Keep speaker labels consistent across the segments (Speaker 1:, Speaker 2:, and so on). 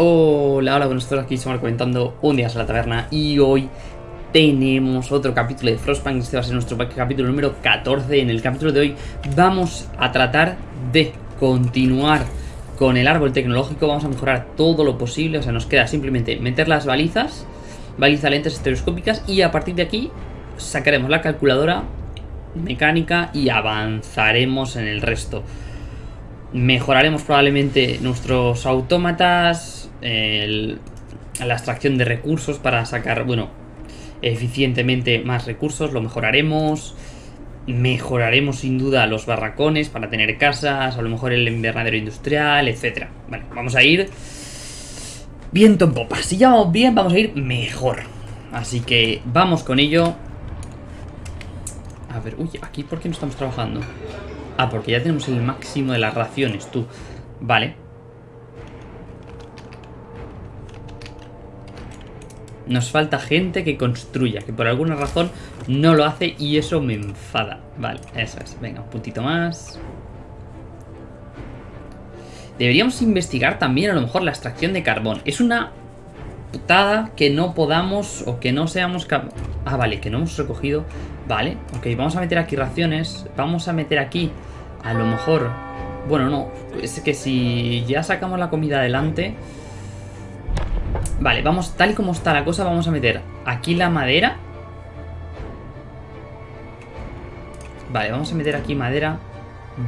Speaker 1: Hola, hola, buenos días, aquí estamos comentando un día en la taberna y hoy tenemos otro capítulo de Frostpunk, este va a ser nuestro capítulo número 14. En el capítulo de hoy vamos a tratar de continuar con el árbol tecnológico, vamos a mejorar todo lo posible, o sea, nos queda simplemente meter las balizas, balizas lentes estereoscópicas y a partir de aquí sacaremos la calculadora mecánica y avanzaremos en el resto. Mejoraremos probablemente nuestros autómatas, la extracción de recursos para sacar, bueno, eficientemente más recursos, lo mejoraremos. Mejoraremos sin duda los barracones para tener casas, a lo mejor el invernadero industrial, etcétera. Vale, vamos a ir viento en popa. Si ya vamos bien, vamos a ir mejor. Así que vamos con ello. A ver, uy, aquí ¿por qué no estamos trabajando? Ah, porque ya tenemos el máximo de las raciones, tú. Vale. Nos falta gente que construya, que por alguna razón no lo hace y eso me enfada. Vale, eso es. Venga, un puntito más. Deberíamos investigar también a lo mejor la extracción de carbón. Es una putada que no podamos o que no seamos Ah, vale, que no hemos recogido. Vale, ok, vamos a meter aquí raciones. Vamos a meter aquí, a lo mejor... Bueno, no, es que si ya sacamos la comida adelante... Vale, vamos, tal y como está la cosa, vamos a meter aquí la madera. Vale, vamos a meter aquí madera.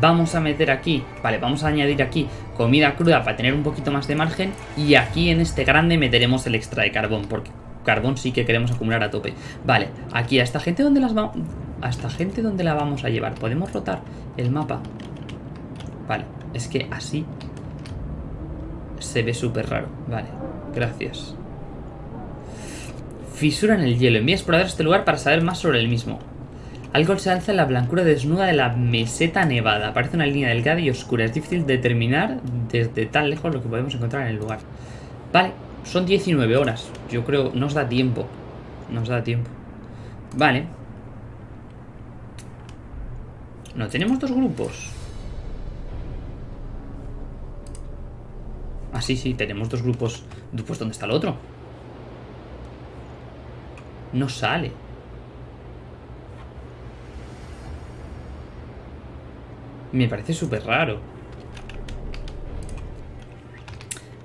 Speaker 1: Vamos a meter aquí, vale, vamos a añadir aquí comida cruda para tener un poquito más de margen. Y aquí en este grande meteremos el extra de carbón, porque carbón sí que queremos acumular a tope. Vale, aquí a esta gente, ¿dónde las vamos? A esta gente, ¿dónde la vamos a llevar? ¿Podemos rotar el mapa? Vale, es que así se ve súper raro. Vale, Gracias. Fisura en el hielo. Envía a este lugar para saber más sobre el mismo. Algo se alza en la blancura desnuda de la meseta nevada. Parece una línea delgada y oscura. Es difícil determinar desde tan lejos lo que podemos encontrar en el lugar. Vale, son 19 horas. Yo creo, nos da tiempo. Nos da tiempo. Vale. No tenemos dos grupos. Ah, sí, sí, tenemos dos grupos. Pues ¿dónde está el otro? No sale. Me parece súper raro.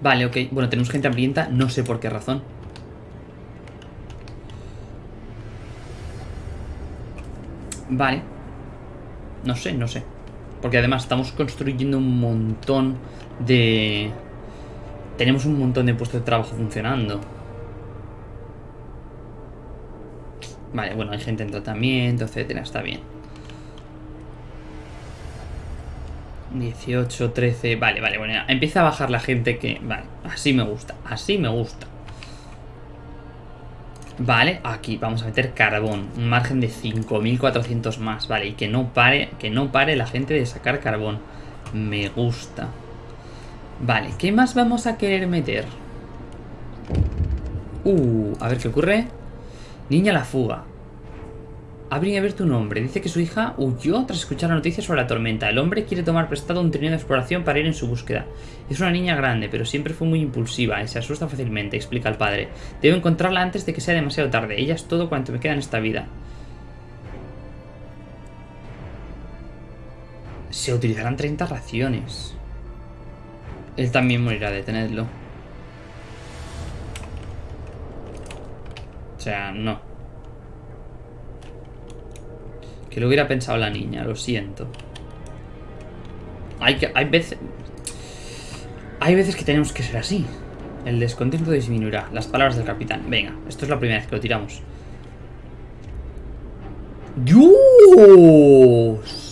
Speaker 1: Vale, ok. Bueno, tenemos gente hambrienta, no sé por qué razón. Vale. No sé, no sé. Porque además estamos construyendo un montón de tenemos un montón de puestos de trabajo funcionando. Vale, bueno, hay gente en tratamiento, etcétera, está bien. 18, 13, vale, vale, bueno, empieza a bajar la gente que... Vale, así me gusta, así me gusta. Vale, aquí vamos a meter carbón, un margen de 5400 más, vale, y que no pare, que no pare la gente de sacar carbón. Me gusta. Vale, ¿qué más vamos a querer meter? Uh, a ver qué ocurre. Niña la fuga. Abre a ver tu nombre. Dice que su hija huyó tras escuchar la noticia sobre la tormenta. El hombre quiere tomar prestado un trineo de exploración para ir en su búsqueda. Es una niña grande, pero siempre fue muy impulsiva y se asusta fácilmente, explica el padre. Debo encontrarla antes de que sea demasiado tarde. Ella es todo cuanto me queda en esta vida. Se utilizarán 30 raciones. Él también morirá, de tenerlo. O sea, no. Que lo hubiera pensado la niña, lo siento. Hay, que, hay veces... Hay veces que tenemos que ser así. El descontento disminuirá. Las palabras del capitán. Venga, esto es la primera vez que lo tiramos. ¡Dios!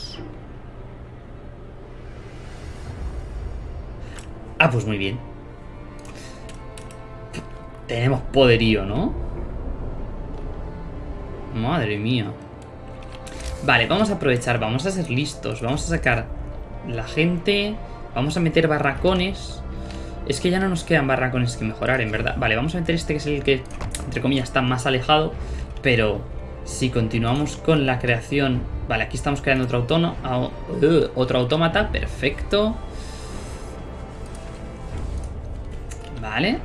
Speaker 1: Ah, pues muy bien. Tenemos poderío, ¿no? Madre mía. Vale, vamos a aprovechar, vamos a ser listos. Vamos a sacar la gente. Vamos a meter barracones. Es que ya no nos quedan barracones que mejorar, en verdad. Vale, vamos a meter este que es el que, entre comillas, está más alejado. Pero si continuamos con la creación... Vale, aquí estamos creando otro, autónomo, otro autómata. Perfecto. Vale.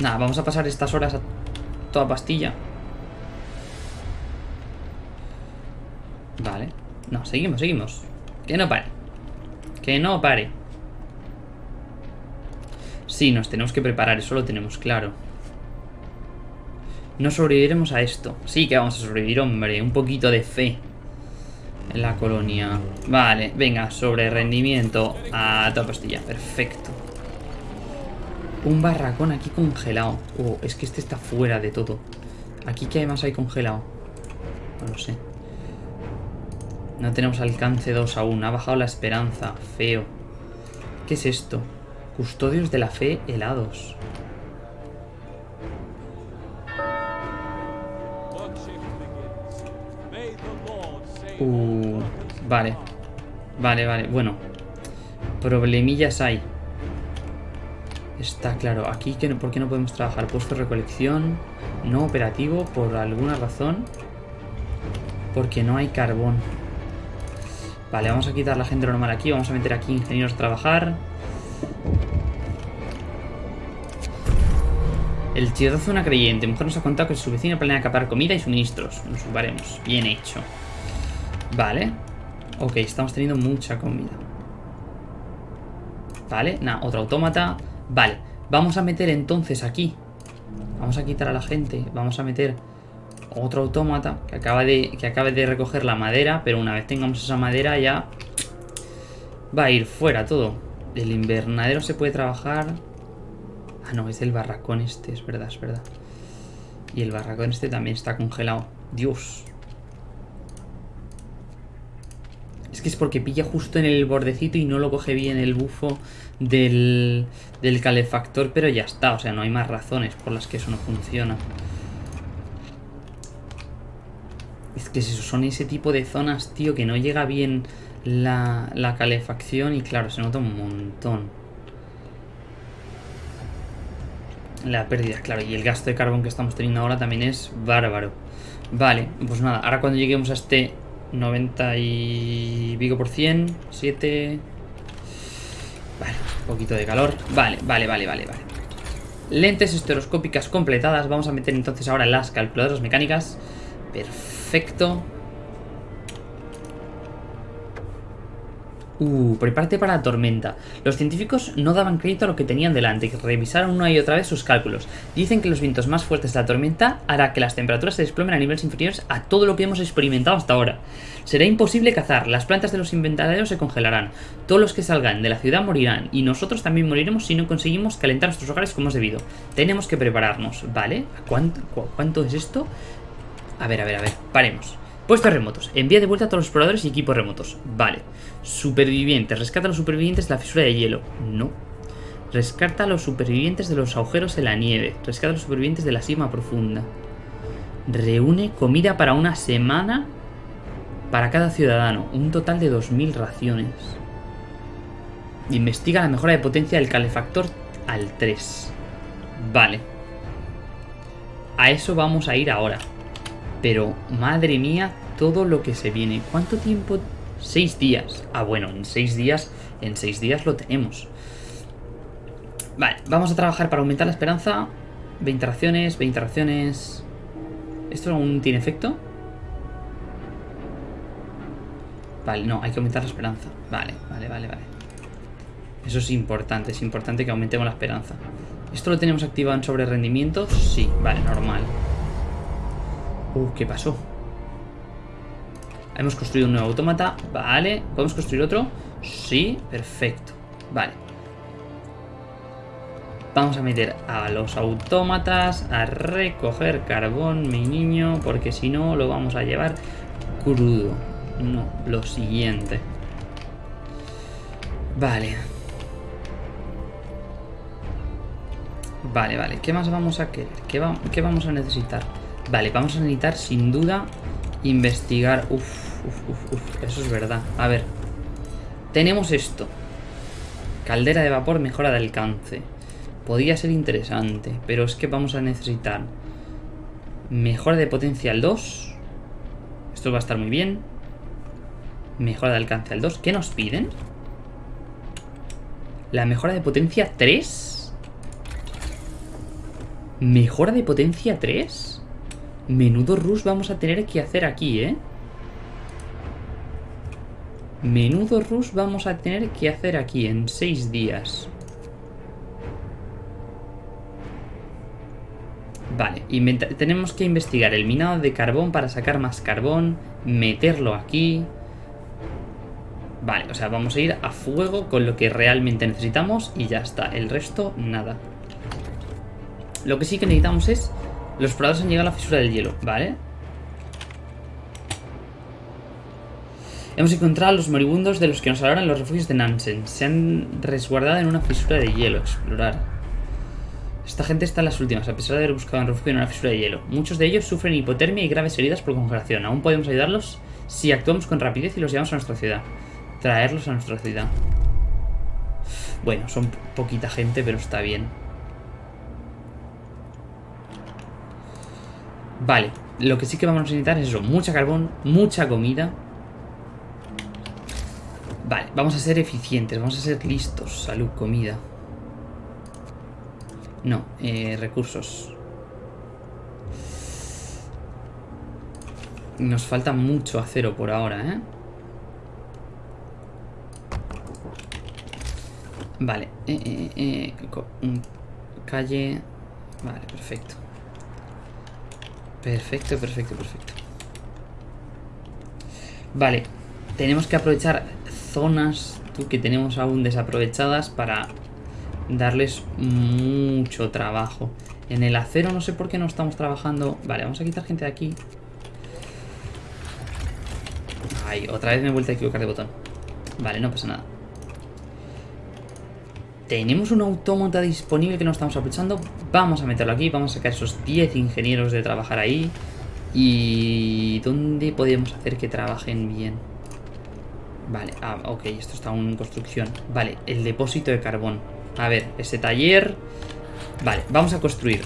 Speaker 1: Nada, vamos a pasar estas horas a toda pastilla. Vale. No, seguimos, seguimos. Que no pare. Que no pare. Sí, nos tenemos que preparar, eso lo tenemos claro. No sobreviviremos a esto. Sí que vamos a sobrevivir, hombre. Un poquito de fe. En la colonia. Vale, venga, sobre rendimiento a toda pastilla. Perfecto. Un barracón aquí congelado. Oh, es que este está fuera de todo. Aquí que además hay congelado. No lo sé. No tenemos alcance 2 aún. Ha bajado la esperanza. Feo. ¿Qué es esto? Custodios de la fe helados. Uh, vale. Vale, vale. Bueno. Problemillas hay. Está claro. Aquí, que ¿por qué no podemos trabajar? Puesto recolección. No operativo por alguna razón. Porque no hay carbón. Vale, vamos a quitar la gente normal aquí. Vamos a meter aquí ingenieros a trabajar. El hace una creyente. Mujer nos ha contado que su vecino planea acaparar comida y suministros. Nos ocuparemos. Bien hecho. Vale. Ok, estamos teniendo mucha comida. Vale, nada, otro autómata. Vale, vamos a meter entonces aquí. Vamos a quitar a la gente. Vamos a meter otro autómata que acaba de, que acabe de recoger la madera. Pero una vez tengamos esa madera ya va a ir fuera todo. El invernadero se puede trabajar... Ah, no, es el barracón este, es verdad, es verdad. Y el barracón este también está congelado. Dios. Es que es porque pilla justo en el bordecito y no lo coge bien el bufo del, del calefactor, pero ya está. O sea, no hay más razones por las que eso no funciona. Es que son ese tipo de zonas, tío, que no llega bien la, la calefacción y claro, se nota un montón. La pérdida, claro, y el gasto de carbón que estamos teniendo ahora también es bárbaro. Vale, pues nada, ahora cuando lleguemos a este 90 y pico por cien. 7. Vale, un poquito de calor. Vale, vale, vale, vale, vale. Lentes estereoscópicas completadas. Vamos a meter entonces ahora las calculadoras mecánicas. Perfecto. Uh, prepárate para la tormenta. Los científicos no daban crédito a lo que tenían delante, que revisaron una y otra vez sus cálculos. Dicen que los vientos más fuertes de la tormenta hará que las temperaturas se desplomen a niveles inferiores a todo lo que hemos experimentado hasta ahora. Será imposible cazar, las plantas de los inventarios se congelarán, todos los que salgan de la ciudad morirán, y nosotros también moriremos si no conseguimos calentar nuestros hogares como es debido. Tenemos que prepararnos, ¿vale? cuánto, ¿Cuánto es esto? A ver, a ver, a ver, paremos. Puestos remotos. Envía de vuelta a todos los exploradores y equipos remotos. Vale. Supervivientes. Rescata a los supervivientes de la fisura de hielo. No. Rescata a los supervivientes de los agujeros en la nieve. Rescata a los supervivientes de la sima profunda. Reúne comida para una semana para cada ciudadano. Un total de 2.000 raciones. Investiga la mejora de potencia del calefactor al 3. Vale. A eso vamos a ir ahora. Pero, madre mía, todo lo que se viene. ¿Cuánto tiempo? Seis días. Ah, bueno, en seis días, en seis días lo tenemos. Vale, vamos a trabajar para aumentar la esperanza. 20 raciones, 20 raciones. ¿Esto aún tiene efecto? Vale, no, hay que aumentar la esperanza. Vale, vale, vale, vale. Eso es importante, es importante que aumentemos la esperanza. ¿Esto lo tenemos activado en sobre rendimiento? Sí, vale, normal. Uh, ¿qué pasó? Hemos construido un nuevo autómata. Vale. ¿Podemos construir otro? Sí, perfecto. Vale. Vamos a meter a los autómatas a recoger carbón, mi niño, porque si no lo vamos a llevar crudo. No, lo siguiente. Vale. Vale, vale. ¿Qué más vamos a querer? ¿Qué, qué vamos a necesitar? Vale, vamos a necesitar sin duda investigar. Uf, uf, uf, uf, eso es verdad. A ver, tenemos esto. Caldera de vapor mejora de alcance. Podría ser interesante, pero es que vamos a necesitar mejora de potencia al 2. Esto va a estar muy bien. Mejora de alcance al 2. ¿Qué nos piden? La mejora de potencia 3. Mejora de potencia 3. Menudo rush vamos a tener que hacer aquí, ¿eh? Menudo rush vamos a tener que hacer aquí en 6 días. Vale, tenemos que investigar el minado de carbón para sacar más carbón, meterlo aquí. Vale, o sea, vamos a ir a fuego con lo que realmente necesitamos y ya está. El resto, nada. Lo que sí que necesitamos es... Los exploradores han llegado a la fisura del hielo, ¿vale? Hemos encontrado a los moribundos de los que nos hablaron los refugios de Nansen. Se han resguardado en una fisura de hielo. Explorar. Esta gente está en las últimas, a pesar de haber buscado un refugio en una fisura de hielo. Muchos de ellos sufren hipotermia y graves heridas por congelación. Aún podemos ayudarlos si actuamos con rapidez y los llevamos a nuestra ciudad. Traerlos a nuestra ciudad. Bueno, son poquita gente, pero está bien. Vale, lo que sí que vamos a necesitar es eso. Mucha carbón, mucha comida. Vale, vamos a ser eficientes, vamos a ser listos. Salud, comida. No, eh, recursos. Nos falta mucho acero por ahora, ¿eh? Vale. Eh, eh, eh calle... Vale, perfecto. Perfecto, perfecto, perfecto. Vale. Tenemos que aprovechar zonas que tenemos aún desaprovechadas para darles mucho trabajo. En el acero no sé por qué no estamos trabajando. Vale, vamos a quitar gente de aquí. Ay, otra vez me he vuelto a equivocar de botón. Vale, no pasa nada. Tenemos un autómata disponible que no estamos aprovechando. Vamos a meterlo aquí. Vamos a sacar esos 10 ingenieros de trabajar ahí. ¿Y dónde podemos hacer que trabajen bien? Vale, ah, ok, esto está aún en construcción. Vale, el depósito de carbón. A ver, ese taller... Vale, vamos a construir...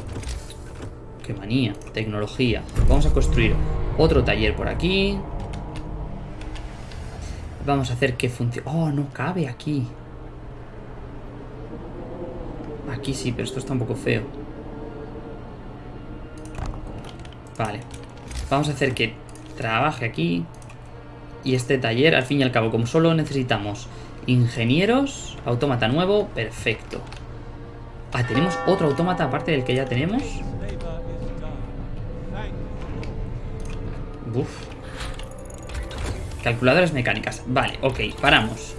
Speaker 1: Qué manía, tecnología. Vamos a construir otro taller por aquí. Vamos a hacer que funcione... Oh, no cabe aquí. Aquí sí, pero esto está un poco feo. Vale. Vamos a hacer que trabaje aquí. Y este taller, al fin y al cabo, como solo necesitamos Ingenieros, autómata nuevo, perfecto. Ah, ¿tenemos otro autómata aparte del que ya tenemos? Calculadoras mecánicas. Vale, ok, paramos.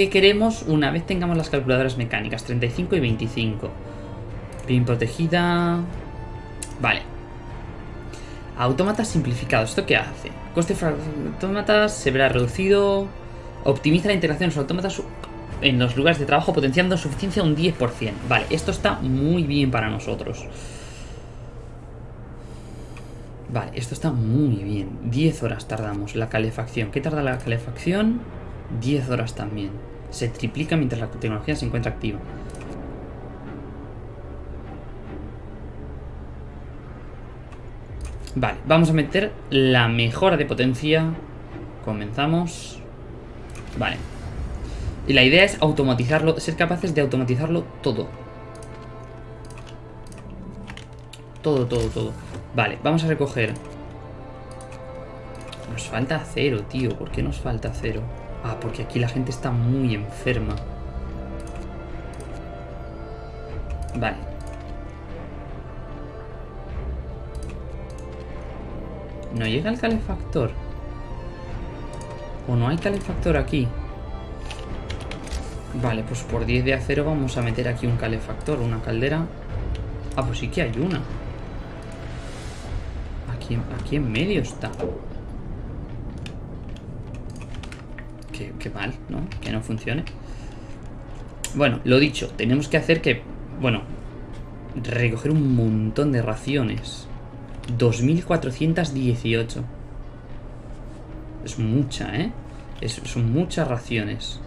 Speaker 1: ¿Qué queremos una vez tengamos las calculadoras mecánicas? 35 y 25. Bien protegida. Vale. Autómata simplificado. ¿Esto qué hace? Coste de autómatas se verá reducido. Optimiza la integración de los autómatas en los lugares de trabajo potenciando su eficiencia un 10%. Vale, esto está muy bien para nosotros. Vale, esto está muy bien. 10 horas tardamos la calefacción. ¿Qué tarda la calefacción? 10 horas también. Se triplica mientras la tecnología se encuentra activa. Vale, vamos a meter la mejora de potencia. Comenzamos. Vale. Y la idea es automatizarlo, ser capaces de automatizarlo todo. Todo, todo, todo. Vale, vamos a recoger. Nos falta acero, tío. ¿Por qué nos falta acero? Ah, porque aquí la gente está muy enferma. Vale. No llega el calefactor. ¿O no hay calefactor aquí? Vale, pues por 10 de acero vamos a meter aquí un calefactor, una caldera. Ah, pues sí que hay una. Aquí, aquí en medio está. Qué, mal, ¿no? Que no funcione. Bueno, lo dicho, tenemos que hacer que... Bueno, recoger un montón de raciones. 2418. Es mucha, ¿eh? son muchas raciones.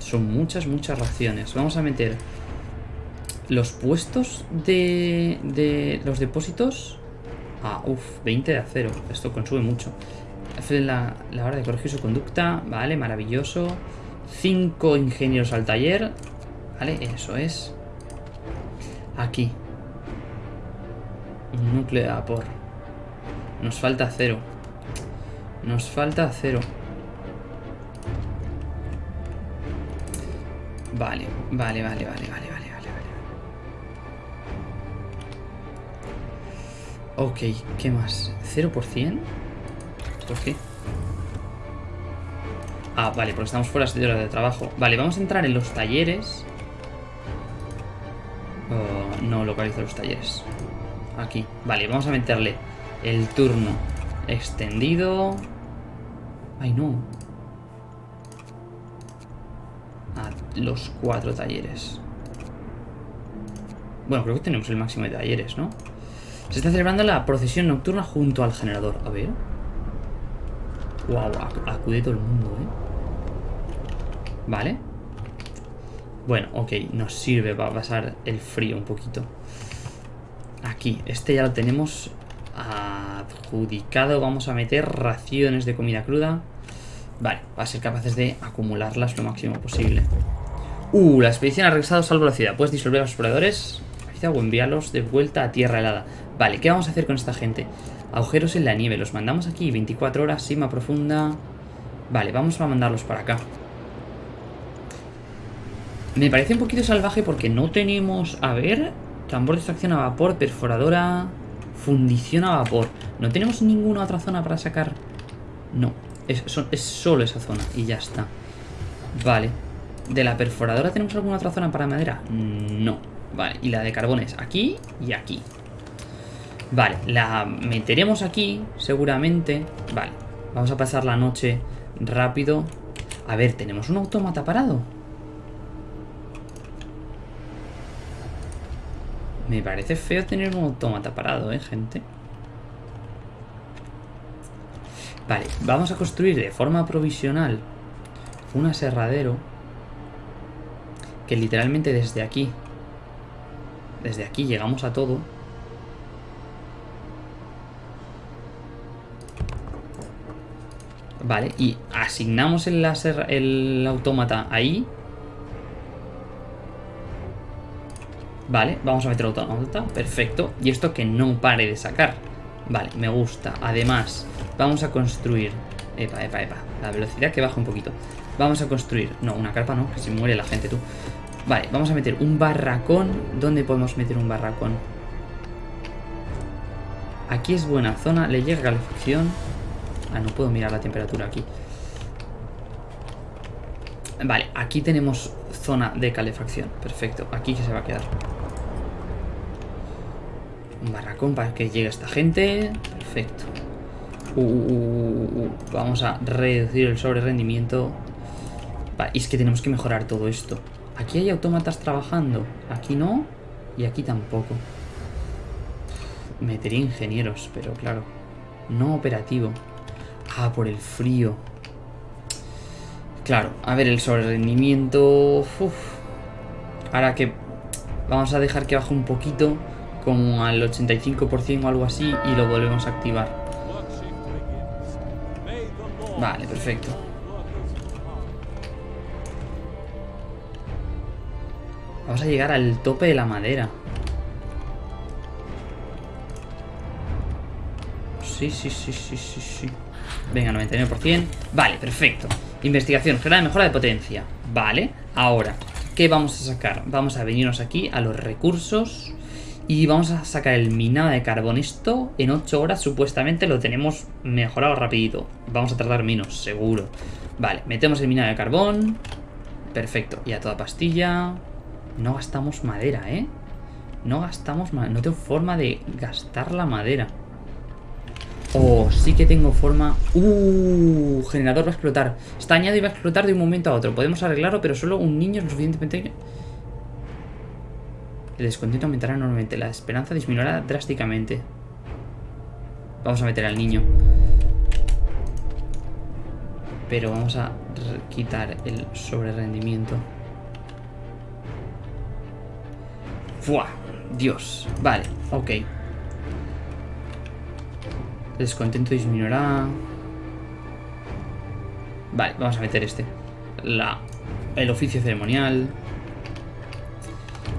Speaker 1: Son muchas, muchas raciones. Vamos a meter los puestos de, de los depósitos. Ah, uff, 20 de acero. Esto consume mucho. La, la hora de corregir su conducta. Vale, maravilloso. 5 ingenieros al taller. Vale, eso es. Aquí. Un núcleo de vapor. Nos falta acero. Nos falta acero. Vale, vale, vale, vale, vale, vale, vale, vale. Ok, ¿qué más? ¿0%? Ah, vale, porque estamos fuera de hora de trabajo. Vale, vamos a entrar en los talleres. Oh, no localizo los talleres. Aquí. Vale, vamos a meterle el turno extendido. Ay, no. A los cuatro talleres. Bueno, creo que tenemos el máximo de talleres, ¿no? Se está celebrando la procesión nocturna junto al generador. A ver. Wow, acude todo el mundo, ¿eh? Vale. Bueno, ok, nos sirve para pasar el frío un poquito. Aquí, este ya lo tenemos adjudicado. Vamos a meter raciones de comida cruda. Vale, va a ser capaces de acumularlas lo máximo posible. Uh, la expedición ha regresado salvo la ciudad. Puedes disolver a los exploradores o enviarlos de vuelta a tierra helada. Vale, ¿qué vamos a hacer con esta gente? Agujeros en la nieve. Los mandamos aquí. 24 horas, sima profunda. Vale, vamos a mandarlos para acá. Me parece un poquito salvaje porque no tenemos... A ver... Tambor de extracción a vapor, perforadora... Fundición a vapor. No tenemos ninguna otra zona para sacar... No, es, es solo esa zona y ya está. Vale. ¿De la perforadora tenemos alguna otra zona para madera? No. Vale, y la de carbón es aquí y aquí. Vale, la meteremos aquí, seguramente. Vale, vamos a pasar la noche rápido. A ver, ¿tenemos un autómata parado? Me parece feo tener un autómata parado, ¿eh, gente? Vale, vamos a construir de forma provisional un aserradero que literalmente desde aquí, desde aquí llegamos a todo. Vale, y asignamos el, láser, el autómata ahí Vale, vamos a meter otra nota. Perfecto. Y esto que no pare de sacar. Vale, me gusta. Además, vamos a construir... Epa, epa, epa. La velocidad que baja un poquito. Vamos a construir... No, una carpa no, que se muere la gente, tú. Vale, vamos a meter un barracón. ¿Dónde podemos meter un barracón? Aquí es buena zona. Le llega calefacción. Ah, no puedo mirar la temperatura aquí. Vale, aquí tenemos zona de calefacción. Perfecto, aquí se va a quedar. Un barracón para que llegue esta gente. Perfecto. Uh, uh, uh, Vamos a reducir el sobre rendimiento. Vale, y es que tenemos que mejorar todo esto. Aquí hay autómatas trabajando. Aquí no. Y aquí tampoco. Metería ingenieros, pero claro. No operativo. Ah, por el frío. Claro, a ver el sobre rendimiento... Ahora que vamos a dejar que baje un poquito como al 85% o algo así y lo volvemos a activar. Vale, perfecto. Vamos a llegar al tope de la madera. Sí, sí, sí, sí, sí, sí. Venga, 99%. Vale, perfecto. Investigación, general mejora de potencia. Vale, ahora, ¿qué vamos a sacar? Vamos a venirnos aquí a los recursos y vamos a sacar el minado de carbón. Esto en 8 horas supuestamente lo tenemos mejorado rapidito. Vamos a tardar menos, seguro. Vale, metemos el minado de carbón. Perfecto, y a toda pastilla. No gastamos madera, ¿eh? No gastamos madera. No tengo forma de gastar la madera. Oh, sí que tengo forma... Uh, generador va a explotar. Está añadido y va a explotar de un momento a otro. Podemos arreglarlo, pero solo un niño es lo suficientemente... El descontento aumentará enormemente. La esperanza disminuirá drásticamente. Vamos a meter al niño. Pero vamos a quitar el sobrerendimiento. ¡Fua! Dios. Vale, ok. Descontento disminuirá. Vale, vamos a meter este. La, el oficio ceremonial.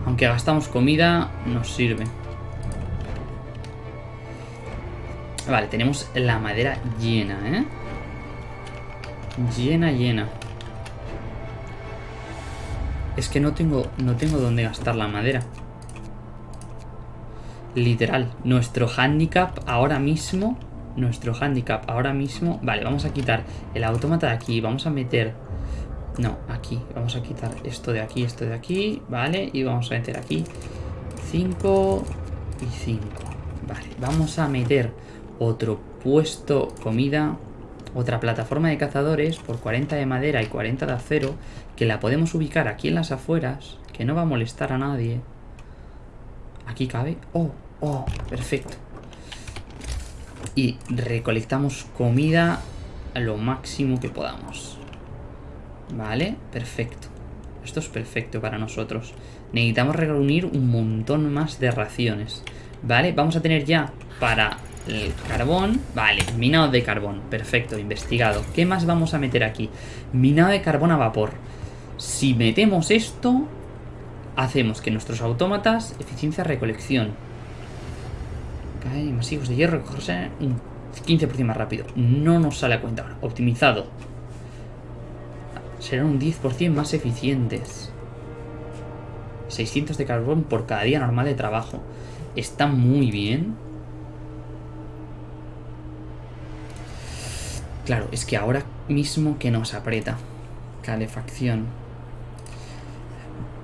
Speaker 1: Aunque gastamos comida, nos sirve. Vale, tenemos la madera llena, ¿eh? Llena, llena. Es que no tengo, no tengo dónde gastar la madera. Literal. Nuestro handicap ahora mismo... Nuestro handicap ahora mismo... Vale, vamos a quitar el autómata de aquí. Vamos a meter... No, aquí. Vamos a quitar esto de aquí, esto de aquí. Vale, y vamos a meter aquí 5 y 5. Vale, vamos a meter otro puesto comida otra plataforma de cazadores por 40 de madera y 40 de acero que la podemos ubicar aquí en las afueras, que no va a molestar a nadie. Aquí cabe. Oh, oh, perfecto. Y recolectamos comida a lo máximo que podamos. Vale, perfecto. Esto es perfecto para nosotros. Necesitamos reunir un montón más de raciones. Vale, vamos a tener ya para el carbón, vale, minado de carbón, perfecto, investigado. ¿Qué más vamos a meter aquí? Minado de carbón a vapor. Si metemos esto, hacemos que nuestros autómatas, eficiencia recolección. Masivos de hierro, recogerse un 15% más rápido. No nos sale a cuenta ahora. Optimizado. Serán un 10% más eficientes. 600 de carbón por cada día normal de trabajo. Está muy bien. Claro, es que ahora mismo que nos aprieta. Calefacción.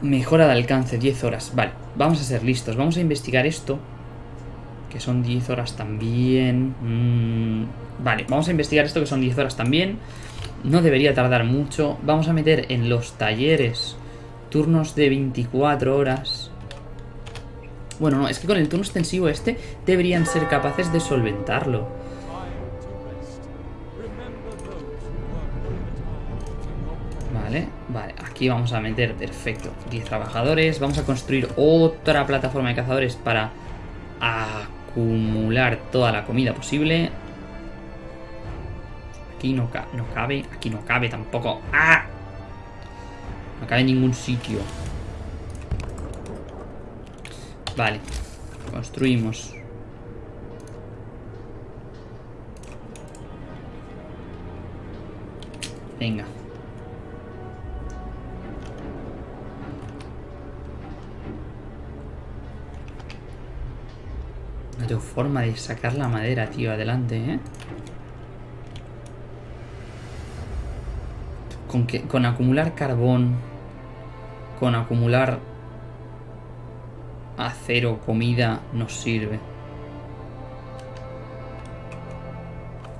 Speaker 1: Mejora de alcance, 10 horas. Vale, vamos a ser listos. Vamos a investigar esto. Que son 10 horas también. Mm, vale, vamos a investigar esto que son 10 horas también. No debería tardar mucho. Vamos a meter en los talleres turnos de 24 horas. Bueno, no, es que con el turno extensivo este deberían ser capaces de solventarlo. Vale, aquí vamos a meter, perfecto, 10 trabajadores. Vamos a construir otra plataforma de cazadores para acumular toda la comida posible. Aquí no, no cabe, aquí no cabe tampoco. ¡Ah! No cabe en ningún sitio. Vale, construimos. Venga. No forma de sacar la madera, tío, adelante, ¿eh? Con, que, con acumular carbón, con acumular acero, comida, nos sirve.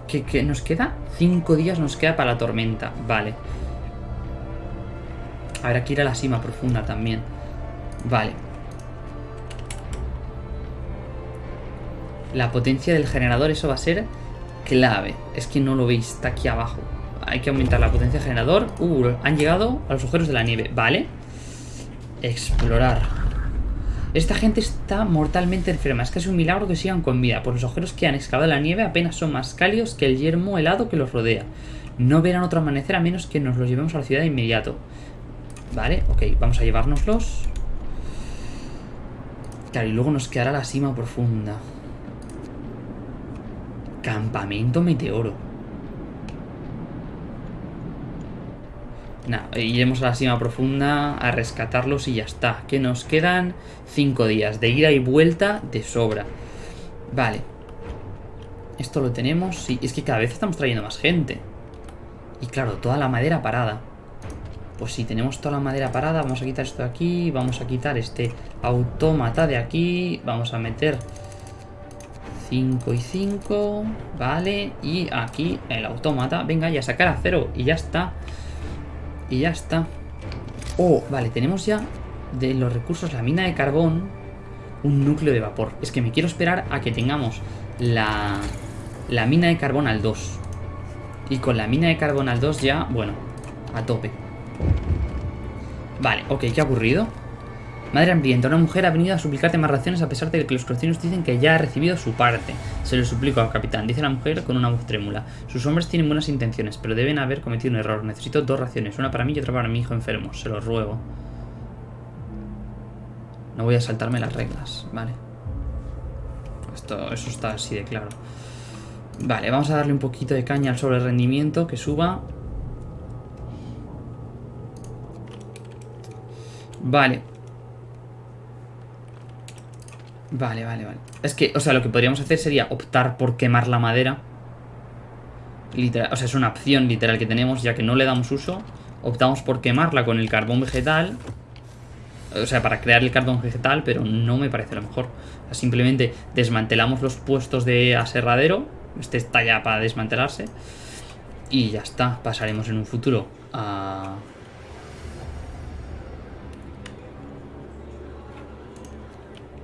Speaker 1: ¿Qué, qué nos queda? Cinco días nos queda para la tormenta. Vale. Habrá que ir a la cima profunda también. Vale. La potencia del generador, eso va a ser clave. Es que no lo veis, está aquí abajo. Hay que aumentar la potencia del generador. Uh, han llegado a los agujeros de la nieve. Vale. Explorar. Esta gente está mortalmente enferma. Es casi un milagro que sigan con vida. Por los agujeros que han excavado la nieve apenas son más cálidos que el yermo helado que los rodea. No verán otro amanecer a menos que nos los llevemos a la ciudad de inmediato. Vale, ok, vamos a llevárnoslos. Claro, y luego nos quedará la cima profunda. Campamento meteoro. Nada, iremos a la cima profunda a rescatarlos y ya está. Que nos quedan cinco días de ida y vuelta de sobra. Vale. Esto lo tenemos. Sí, es que cada vez estamos trayendo más gente. Y claro, toda la madera parada. Pues si tenemos toda la madera parada, vamos a quitar esto de aquí. Vamos a quitar este autómata de aquí. Vamos a meter 5 y 5, vale, y aquí el autómata, venga, ya sacar a cero y ya está, y ya está. Oh, vale, tenemos ya de los recursos la mina de carbón, un núcleo de vapor. Es que me quiero esperar a que tengamos la, la mina de carbón al 2. Y con la mina de carbón al 2 ya, bueno, a tope. Vale, ok, ¿qué ha ocurrido? Madre hambrienta, una mujer ha venido a suplicarte más raciones a pesar de que los cocineros dicen que ya ha recibido su parte. Se lo suplico al capitán, dice la mujer con una voz trémula. Sus hombres tienen buenas intenciones, pero deben haber cometido un error. Necesito dos raciones, una para mí y otra para mi hijo enfermo. Se lo ruego. No voy a saltarme las reglas, vale. Esto, eso está así de claro. Vale, vamos a darle un poquito de caña al sobre rendimiento, que suba. Vale. Vale, vale, vale. Es que, o sea, lo que podríamos hacer sería optar por quemar la madera. Literal, o sea, es una opción literal que tenemos, ya que no le damos uso. Optamos por quemarla con el carbón vegetal. O sea, para crear el carbón vegetal, pero no me parece lo mejor. simplemente desmantelamos los puestos de aserradero este está ya para desmantelarse. Y ya está. Pasaremos en un futuro a...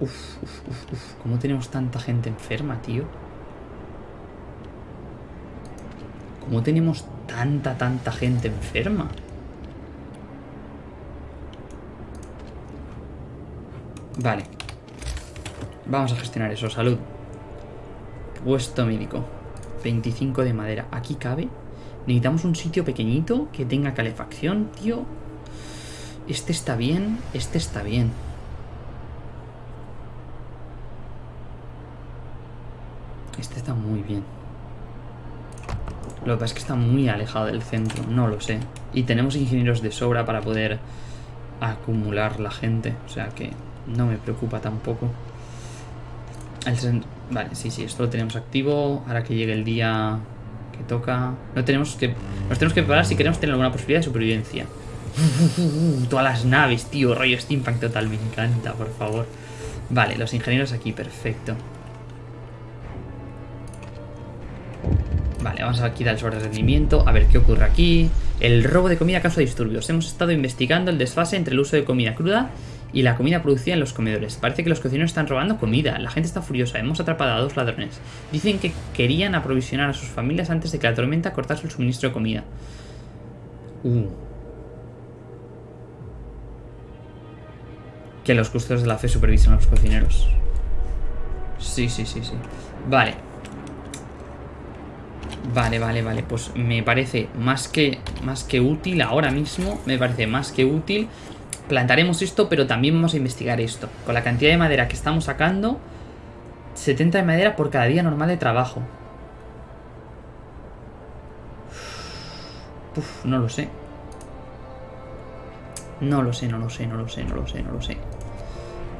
Speaker 1: Uf, uf, uf, uf. ¿Cómo tenemos tanta gente enferma, tío? ¿Cómo tenemos tanta, tanta gente enferma? Vale. Vamos a gestionar eso. Salud. Puesto médico. 25 de madera. ¿Aquí cabe? Necesitamos un sitio pequeñito que tenga calefacción, tío. Este está bien, este está bien. Este está muy bien. Lo que pasa es que está muy alejado del centro, no lo sé. Y tenemos ingenieros de sobra para poder acumular la gente. O sea que no me preocupa tampoco. El Vale, sí, sí, esto lo tenemos activo. Ahora que llegue el día que toca... No tenemos que... Nos tenemos que preparar si queremos tener alguna posibilidad de supervivencia. Todas las naves, tío. Rollo steampunk total. Me encanta, por favor. Vale, los ingenieros aquí. Perfecto. Vale, vamos a quitar el sobre rendimiento. A ver qué ocurre aquí. El robo de comida causa disturbios. Hemos estado investigando el desfase entre el uso de comida cruda y la comida producida en los comedores. Parece que los cocineros están robando comida. La gente está furiosa. Hemos atrapado a dos ladrones. Dicen que querían aprovisionar a sus familias antes de que la tormenta cortase el suministro de comida. Uh. Que los custodios de la fe supervisen a los cocineros. Sí, sí, sí, sí. Vale. Vale, vale, vale. Pues me parece más que, más que útil ahora mismo. Me parece más que útil plantaremos esto, pero también vamos a investigar esto. Con la cantidad de madera que estamos sacando, 70 de madera por cada día normal de trabajo. Uf, no lo sé. No lo sé, no lo sé, no lo sé, no lo sé, no lo sé.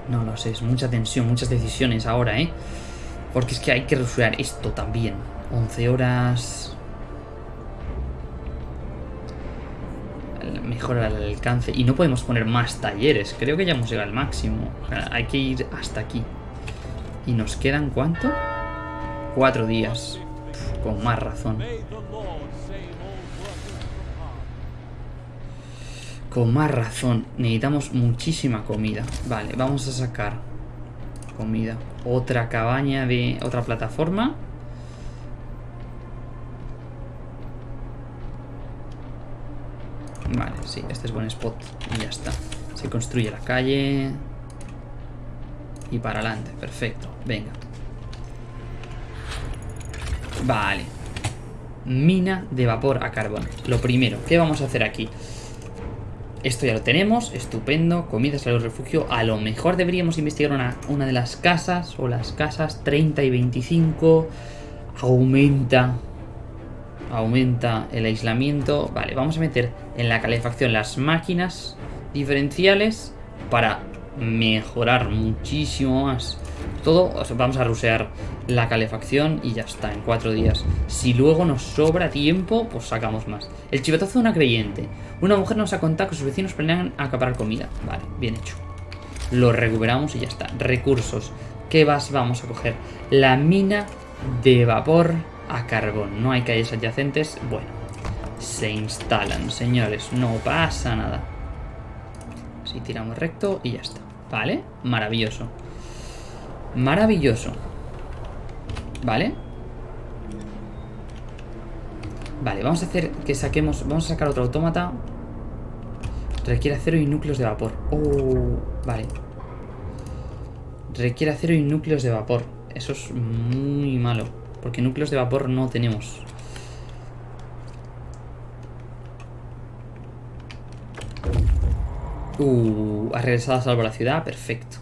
Speaker 1: No lo sé, es mucha tensión, muchas decisiones ahora, ¿eh? Porque es que hay que resolver esto también. 11 horas... mejorar el alcance. Y no podemos poner más talleres. Creo que ya hemos llegado al máximo. hay que ir hasta aquí. ¿Y nos quedan cuánto? Cuatro días. con más razón. Con más razón. Necesitamos muchísima comida. Vale, vamos a sacar comida. Otra cabaña de... Otra plataforma. Vale, sí, este es buen spot. Y ya está. Se construye la calle. Y para adelante, perfecto. Venga. Vale. Mina de vapor a carbón. Lo primero, ¿qué vamos a hacer aquí? Esto ya lo tenemos, estupendo. Comida, salud, refugio. A lo mejor deberíamos investigar una, una de las casas o las casas 30 y 25. Aumenta aumenta el aislamiento. Vale, vamos a meter en la calefacción las máquinas diferenciales para mejorar muchísimo más todo. vamos a rusear la calefacción y ya está, en cuatro días. Si luego nos sobra tiempo, pues sacamos más. El chivatazo de una creyente. Una mujer nos ha contado que sus vecinos planean acaparar comida. Vale, bien hecho. Lo recuperamos y ya está. Recursos. ¿Qué vas? Vamos a coger la mina de vapor a carbón. No hay calles adyacentes. Bueno, se instalan, señores. No pasa nada. Si tiramos recto y ya está. ¿Vale? Maravilloso. Maravilloso. ¿Vale? Vale, vamos a hacer que saquemos... Vamos a sacar otro autómata. Requiere acero y núcleos de vapor. Oh, vale. Requiere acero y núcleos de vapor. Eso es muy malo. Porque núcleos de vapor no tenemos. Uh, ha regresado a salvar la ciudad. Perfecto.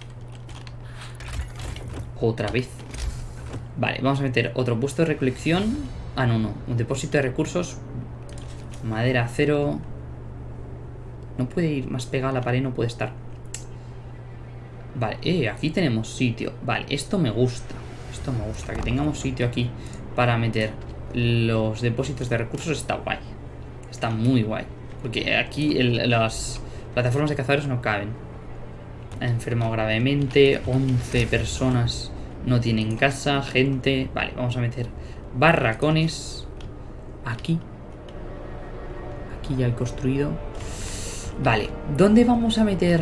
Speaker 1: Otra vez. Vale, vamos a meter otro puesto de recolección. Ah, no, no. Un depósito de recursos. Madera, acero. No puede ir más pegada a la pared, no puede estar. Vale, eh, aquí tenemos sitio. Vale, esto me gusta. Esto me gusta, que tengamos sitio aquí para meter los depósitos de recursos está guay. Está muy guay. Porque aquí las plataformas de cazadores no caben. Ha enfermado gravemente. 11 personas no tienen casa. Gente. Vale, vamos a meter barracones. Aquí. Aquí ya he construido. Vale, ¿dónde vamos a meter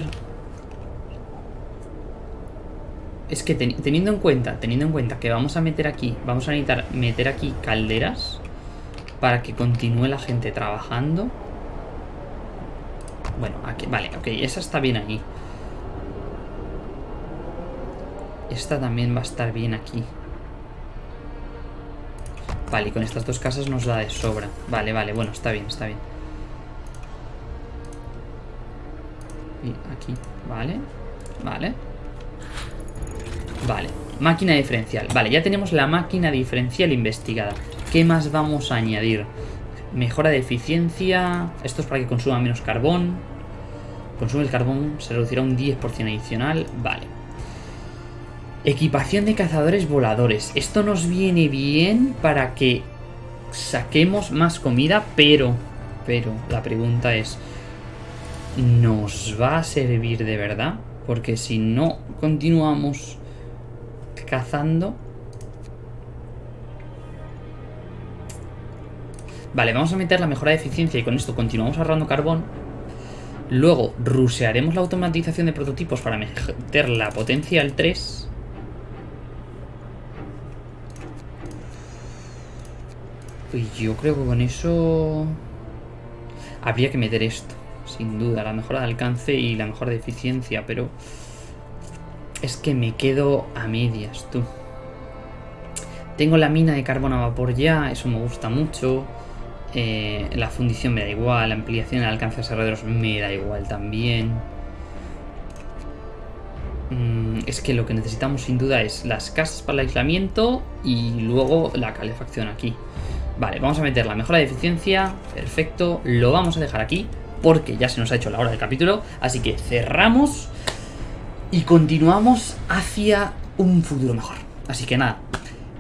Speaker 1: es que teniendo en cuenta, teniendo en cuenta que vamos a meter aquí, vamos a necesitar meter aquí calderas para que continúe la gente trabajando. Bueno, aquí, vale, ok, esa está bien ahí. Esta también va a estar bien aquí. Vale, y con estas dos casas nos da de sobra. Vale, vale, bueno, está bien, está bien. Y aquí, vale, vale. Vale, máquina diferencial. Vale, ya tenemos la máquina diferencial investigada. ¿Qué más vamos a añadir? Mejora de eficiencia. Esto es para que consuma menos carbón. Consume el carbón, se reducirá un 10% adicional. Vale. Equipación de cazadores voladores. Esto nos viene bien para que saquemos más comida, pero... Pero la pregunta es... ¿Nos va a servir de verdad? Porque si no continuamos cazando. Vale, vamos a meter la mejora de eficiencia y con esto continuamos ahorrando carbón. Luego rusearemos la automatización de prototipos para meter la potencia al 3. Y yo creo que con eso habría que meter esto, sin duda, la mejora de alcance y la mejora de eficiencia, pero es que me quedo a medias, tú. Tengo la mina de carbón a vapor ya, eso me gusta mucho. Eh, la fundición me da igual, la ampliación del alcance de alrededores me da igual también. Mm, es que lo que necesitamos sin duda es las casas para el aislamiento y luego la calefacción aquí. Vale, vamos a meter la mejora de eficiencia, perfecto, lo vamos a dejar aquí porque ya se nos ha hecho la hora del capítulo, así que cerramos y continuamos hacia un futuro mejor. Así que nada,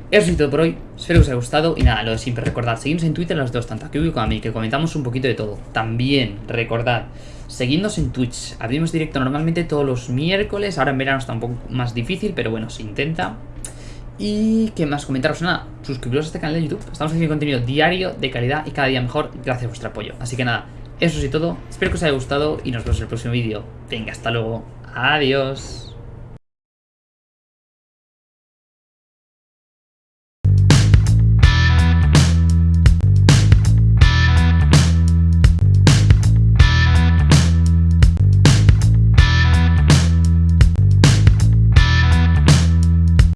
Speaker 1: eso es todo por hoy. Espero que os haya gustado. Y nada, lo de siempre, recordad, seguidnos en Twitter los dos, tanto a como a mí, que comentamos un poquito de todo. También, recordad, seguidnos en Twitch. Abrimos directo normalmente todos los miércoles. Ahora en verano está un poco más difícil, pero bueno, se intenta. Y qué más comentaros, nada, suscribiros a este canal de YouTube. Estamos haciendo contenido diario, de calidad y cada día mejor, gracias a vuestro apoyo. Así que nada, eso es todo. Espero que os haya gustado y nos vemos en el próximo vídeo. Venga, hasta luego. Adiós.